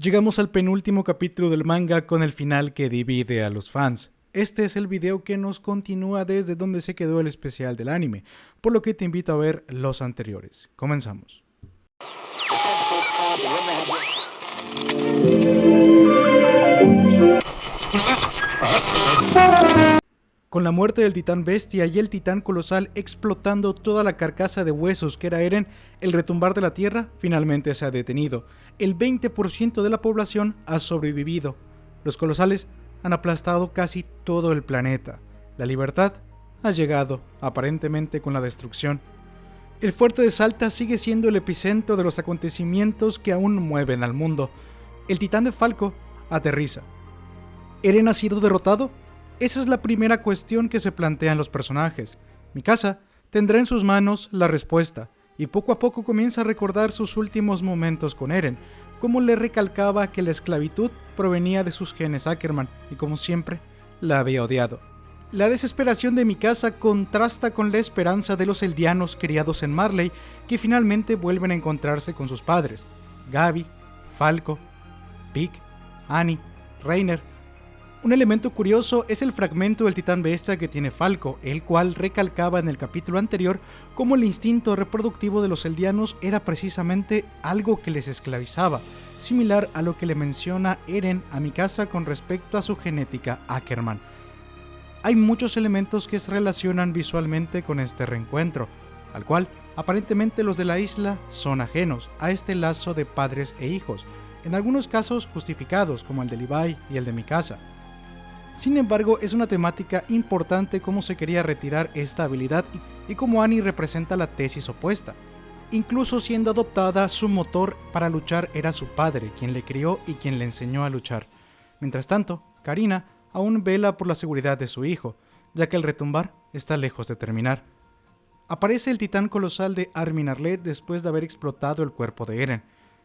Llegamos al penúltimo capítulo del manga con el final que divide a los fans. Este es el video que nos continúa desde donde se quedó el especial del anime, por lo que te invito a ver los anteriores. Comenzamos. Con la muerte del titán bestia y el titán colosal explotando toda la carcasa de huesos que era Eren, el retumbar de la tierra finalmente se ha detenido. El 20% de la población ha sobrevivido. Los colosales han aplastado casi todo el planeta. La libertad ha llegado, aparentemente con la destrucción. El fuerte de Salta sigue siendo el epicentro de los acontecimientos que aún mueven al mundo. El titán de Falco aterriza. ¿Eren ha sido derrotado? Esa es la primera cuestión que se plantean los personajes. Mikasa tendrá en sus manos la respuesta, y poco a poco comienza a recordar sus últimos momentos con Eren, como le recalcaba que la esclavitud provenía de sus genes Ackerman, y como siempre, la había odiado. La desesperación de Mikasa contrasta con la esperanza de los eldianos criados en Marley, que finalmente vuelven a encontrarse con sus padres, Gabi, Falco, Pig, Annie, Reiner, un elemento curioso es el fragmento del titán bestia que tiene Falco, el cual recalcaba en el capítulo anterior cómo el instinto reproductivo de los eldianos era precisamente algo que les esclavizaba, similar a lo que le menciona Eren a Mikasa con respecto a su genética Ackerman. Hay muchos elementos que se relacionan visualmente con este reencuentro, al cual aparentemente los de la isla son ajenos a este lazo de padres e hijos, en algunos casos justificados como el de Levi y el de Mikasa. Sin embargo, es una temática importante cómo se quería retirar esta habilidad y cómo Annie representa la tesis opuesta. Incluso siendo adoptada, su motor para luchar era su padre, quien le crió y quien le enseñó a luchar. Mientras tanto, Karina aún vela por la seguridad de su hijo, ya que el retumbar está lejos de terminar. Aparece el titán colosal de Armin Arlet después de haber explotado el cuerpo de Eren.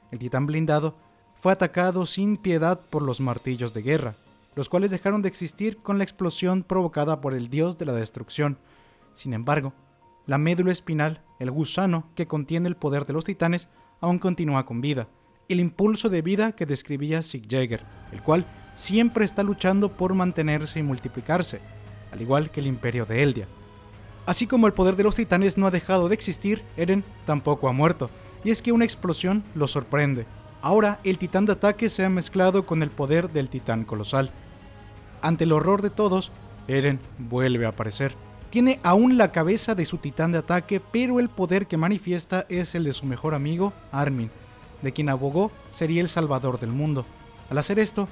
El titán blindado fue atacado sin piedad por los martillos de guerra, los cuales dejaron de existir con la explosión provocada por el dios de la destrucción. Sin embargo, la médula espinal, el gusano que contiene el poder de los titanes, aún continúa con vida, el impulso de vida que describía Sig Jäger, el cual siempre está luchando por mantenerse y multiplicarse, al igual que el imperio de Eldia. Así como el poder de los titanes no ha dejado de existir, Eren tampoco ha muerto, y es que una explosión lo sorprende. Ahora el titán de ataque se ha mezclado con el poder del titán colosal. Ante el horror de todos, Eren vuelve a aparecer. Tiene aún la cabeza de su titán de ataque, pero el poder que manifiesta es el de su mejor amigo, Armin, de quien abogó sería el salvador del mundo. Al hacer esto,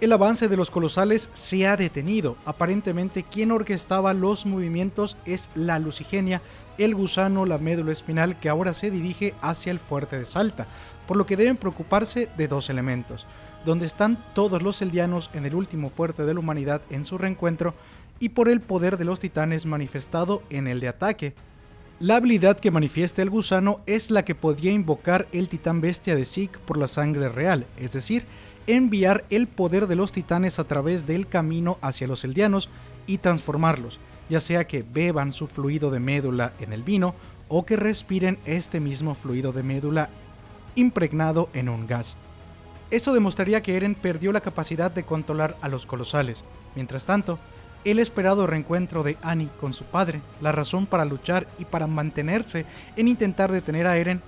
el avance de los colosales se ha detenido. Aparentemente quien orquestaba los movimientos es la lucigenia, el gusano, la médula espinal que ahora se dirige hacia el fuerte de Salta, por lo que deben preocuparse de dos elementos donde están todos los eldianos en el último fuerte de la humanidad en su reencuentro y por el poder de los titanes manifestado en el de ataque. La habilidad que manifiesta el gusano es la que podía invocar el titán bestia de Zeke por la sangre real, es decir, enviar el poder de los titanes a través del camino hacia los eldianos y transformarlos, ya sea que beban su fluido de médula en el vino o que respiren este mismo fluido de médula impregnado en un gas. Eso demostraría que Eren perdió la capacidad de controlar a los colosales. Mientras tanto, el esperado reencuentro de Annie con su padre, la razón para luchar y para mantenerse en intentar detener a Eren,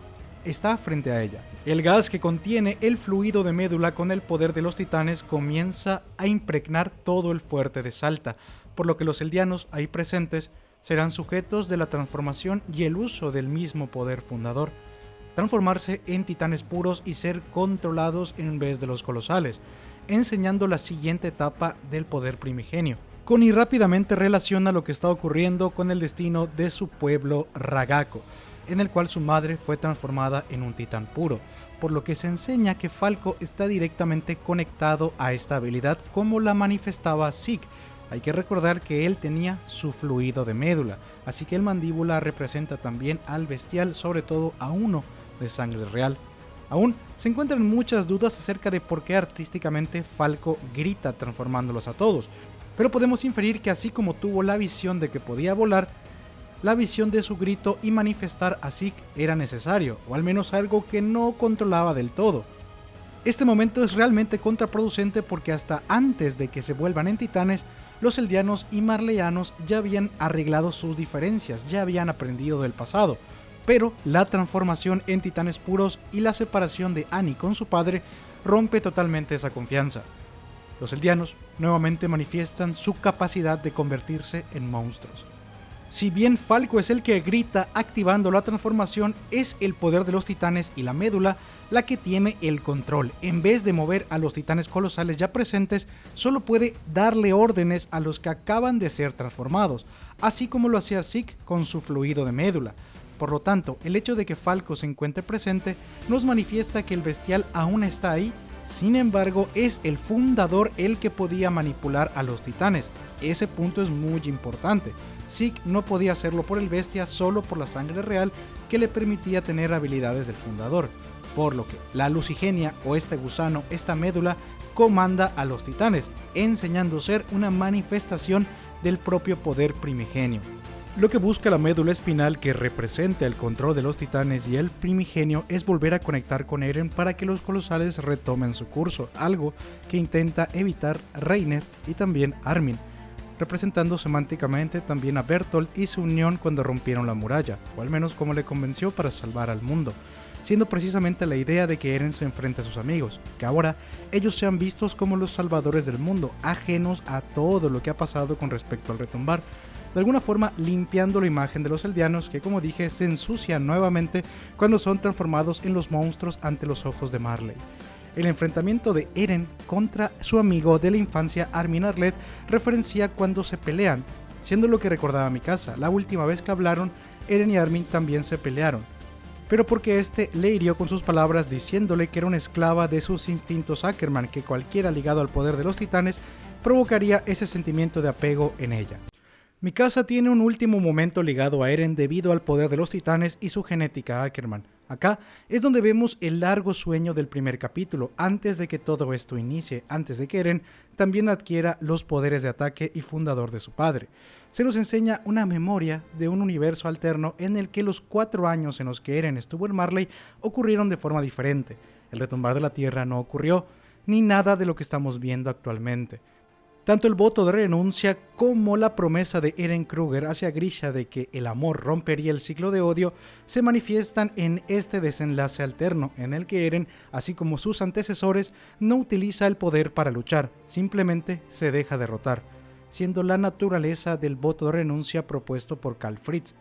está frente a ella. El gas que contiene el fluido de médula con el poder de los titanes comienza a impregnar todo el fuerte de Salta, por lo que los eldianos ahí presentes serán sujetos de la transformación y el uso del mismo poder fundador transformarse en titanes puros y ser controlados en vez de los colosales, enseñando la siguiente etapa del poder primigenio. Connie rápidamente relaciona lo que está ocurriendo con el destino de su pueblo Ragako, en el cual su madre fue transformada en un titán puro, por lo que se enseña que Falco está directamente conectado a esta habilidad como la manifestaba Zeke. Hay que recordar que él tenía su fluido de médula, así que el mandíbula representa también al bestial, sobre todo a uno de sangre real. Aún se encuentran muchas dudas acerca de por qué artísticamente Falco grita transformándolos a todos, pero podemos inferir que así como tuvo la visión de que podía volar, la visión de su grito y manifestar a Zeke era necesario, o al menos algo que no controlaba del todo. Este momento es realmente contraproducente porque hasta antes de que se vuelvan en titanes, los eldianos y marleyanos ya habían arreglado sus diferencias, ya habían aprendido del pasado, pero la transformación en titanes puros y la separación de Annie con su padre rompe totalmente esa confianza. Los eldianos nuevamente manifiestan su capacidad de convertirse en monstruos. Si bien Falco es el que grita activando la transformación, es el poder de los titanes y la médula la que tiene el control. En vez de mover a los titanes colosales ya presentes, solo puede darle órdenes a los que acaban de ser transformados, así como lo hacía Zeke con su fluido de médula. Por lo tanto, el hecho de que Falco se encuentre presente nos manifiesta que el bestial aún está ahí, sin embargo es el fundador el que podía manipular a los titanes. Ese punto es muy importante. Zeke no podía hacerlo por el bestia solo por la sangre real que le permitía tener habilidades del fundador, por lo que la lucigenia o este gusano, esta médula, comanda a los titanes, enseñando ser una manifestación del propio poder primigenio. Lo que busca la médula espinal que representa el control de los titanes y el primigenio es volver a conectar con Eren para que los colosales retomen su curso, algo que intenta evitar Reiner y también Armin, representando semánticamente también a Bertolt y su unión cuando rompieron la muralla, o al menos como le convenció para salvar al mundo, siendo precisamente la idea de que Eren se enfrente a sus amigos, que ahora ellos sean vistos como los salvadores del mundo, ajenos a todo lo que ha pasado con respecto al retumbar, de alguna forma limpiando la imagen de los eldianos que como dije se ensucian nuevamente cuando son transformados en los monstruos ante los ojos de Marley el enfrentamiento de Eren contra su amigo de la infancia Armin Arlet referencia cuando se pelean, siendo lo que recordaba mi casa. La última vez que hablaron, Eren y Armin también se pelearon, pero porque este le hirió con sus palabras diciéndole que era una esclava de sus instintos Ackerman, que cualquiera ligado al poder de los titanes provocaría ese sentimiento de apego en ella. Mi casa tiene un último momento ligado a Eren debido al poder de los titanes y su genética Ackerman. Acá es donde vemos el largo sueño del primer capítulo, antes de que todo esto inicie, antes de que Eren también adquiera los poderes de ataque y fundador de su padre. Se nos enseña una memoria de un universo alterno en el que los cuatro años en los que Eren estuvo en Marley ocurrieron de forma diferente. El retumbar de la Tierra no ocurrió, ni nada de lo que estamos viendo actualmente. Tanto el voto de renuncia como la promesa de Eren Kruger hacia Grisha de que el amor rompería el ciclo de odio se manifiestan en este desenlace alterno en el que Eren, así como sus antecesores, no utiliza el poder para luchar, simplemente se deja derrotar, siendo la naturaleza del voto de renuncia propuesto por Karl Fritz,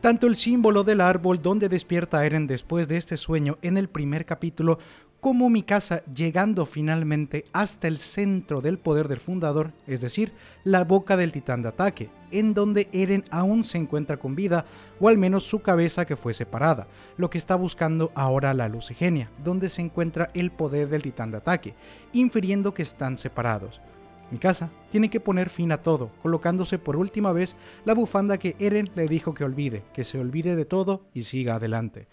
tanto el símbolo del árbol donde despierta Eren después de este sueño en el primer capítulo como mi casa llegando finalmente hasta el centro del poder del fundador, es decir, la boca del titán de ataque, en donde Eren aún se encuentra con vida, o al menos su cabeza que fue separada, lo que está buscando ahora la lucigenia, donde se encuentra el poder del titán de ataque, infiriendo que están separados. Mi casa tiene que poner fin a todo, colocándose por última vez la bufanda que Eren le dijo que olvide, que se olvide de todo y siga adelante.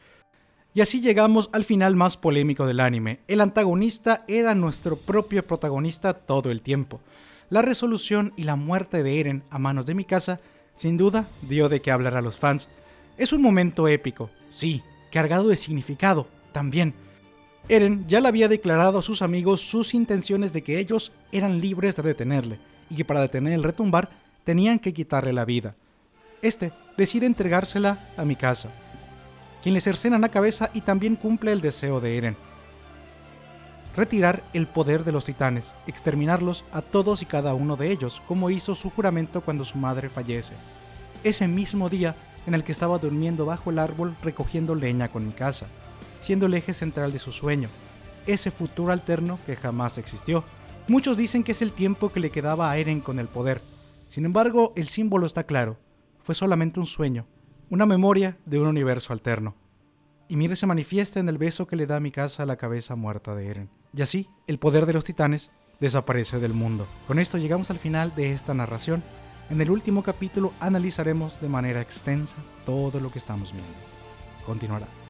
Y así llegamos al final más polémico del anime. El antagonista era nuestro propio protagonista todo el tiempo. La resolución y la muerte de Eren a manos de Mikasa sin duda dio de qué hablar a los fans. Es un momento épico, sí, cargado de significado, también. Eren ya le había declarado a sus amigos sus intenciones de que ellos eran libres de detenerle, y que para detener el retumbar tenían que quitarle la vida. Este decide entregársela a Mikasa, quien le cercena la cabeza y también cumple el deseo de Eren. Retirar el poder de los titanes, exterminarlos a todos y cada uno de ellos, como hizo su juramento cuando su madre fallece. Ese mismo día en el que estaba durmiendo bajo el árbol recogiendo leña con mi casa, siendo el eje central de su sueño, ese futuro alterno que jamás existió. Muchos dicen que es el tiempo que le quedaba a Eren con el poder. Sin embargo, el símbolo está claro. Fue solamente un sueño, una memoria de un universo alterno. Y Mire se manifiesta en el beso que le da mi casa a la cabeza muerta de Eren. Y así, el poder de los titanes desaparece del mundo. Con esto llegamos al final de esta narración. En el último capítulo analizaremos de manera extensa todo lo que estamos viendo. Continuará.